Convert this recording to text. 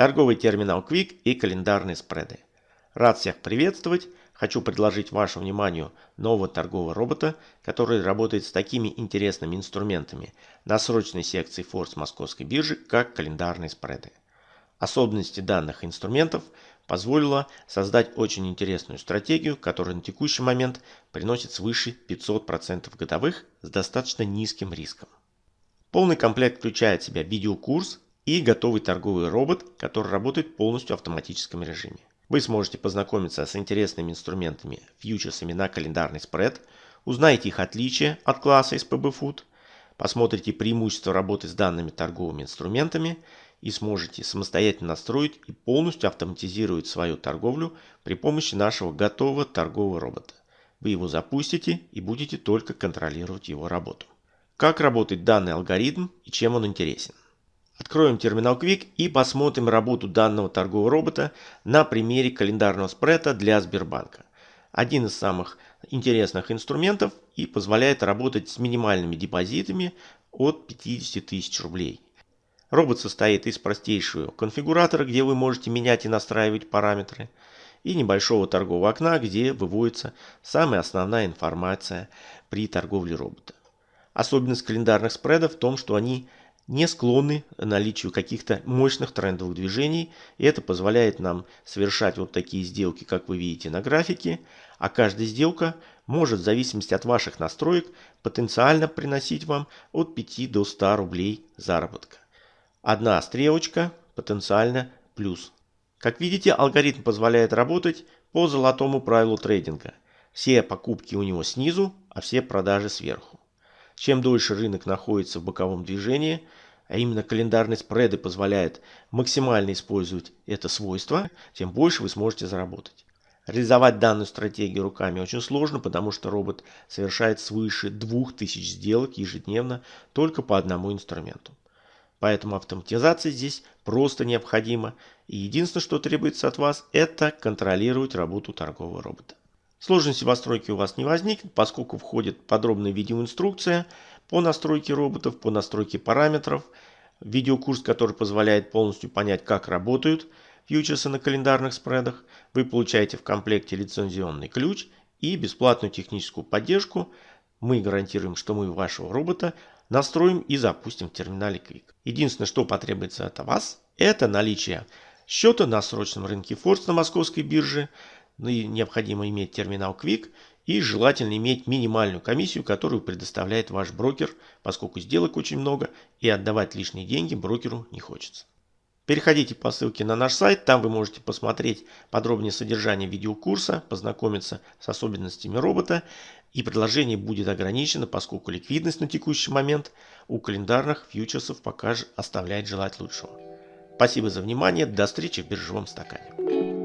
торговый терминал Quick и календарные спреды. Рад всех приветствовать. Хочу предложить вашему вниманию нового торгового робота, который работает с такими интересными инструментами на срочной секции Форс Московской биржи, как календарные спреды. Особенности данных инструментов позволила создать очень интересную стратегию, которая на текущий момент приносит свыше 500% годовых с достаточно низким риском. Полный комплект включает в себя видеокурс и готовый торговый робот, который работает полностью в автоматическом режиме. Вы сможете познакомиться с интересными инструментами, фьючерсами на календарный спред, узнаете их отличия от класса SPB Food, посмотрите преимущества работы с данными торговыми инструментами и сможете самостоятельно настроить и полностью автоматизировать свою торговлю при помощи нашего готового торгового робота. Вы его запустите и будете только контролировать его работу. Как работает данный алгоритм и чем он интересен? Откроем терминал Quick и посмотрим работу данного торгового робота на примере календарного спреда для Сбербанка. Один из самых интересных инструментов и позволяет работать с минимальными депозитами от 50 тысяч рублей. Робот состоит из простейшего конфигуратора, где вы можете менять и настраивать параметры, и небольшого торгового окна, где выводится самая основная информация при торговле робота. Особенность календарных спредов в том, что они не склонны к наличию каких-то мощных трендовых движений. И это позволяет нам совершать вот такие сделки, как вы видите на графике. А каждая сделка может в зависимости от ваших настроек потенциально приносить вам от 5 до 100 рублей заработка. Одна стрелочка потенциально плюс. Как видите, алгоритм позволяет работать по золотому правилу трейдинга. Все покупки у него снизу, а все продажи сверху. Чем дольше рынок находится в боковом движении, а именно календарные спреды позволяют максимально использовать это свойство, тем больше вы сможете заработать. Реализовать данную стратегию руками очень сложно, потому что робот совершает свыше 2000 сделок ежедневно только по одному инструменту. Поэтому автоматизация здесь просто необходима. И единственное, что требуется от вас, это контролировать работу торгового робота. Сложности постройки у вас не возникнет, поскольку входит подробная видеоинструкция по настройке роботов, по настройке параметров, видеокурс, который позволяет полностью понять, как работают фьючерсы на календарных спредах. Вы получаете в комплекте лицензионный ключ и бесплатную техническую поддержку. Мы гарантируем, что мы вашего робота настроим и запустим в терминале Quick. Единственное, что потребуется от вас, это наличие счета на срочном рынке Форс на московской бирже, ну необходимо иметь терминал Quick и желательно иметь минимальную комиссию, которую предоставляет ваш брокер, поскольку сделок очень много и отдавать лишние деньги брокеру не хочется. Переходите по ссылке на наш сайт, там вы можете посмотреть подробнее содержание видеокурса, познакомиться с особенностями робота и предложение будет ограничено, поскольку ликвидность на текущий момент у календарных фьючерсов пока же оставляет желать лучшего. Спасибо за внимание, до встречи в биржевом стакане.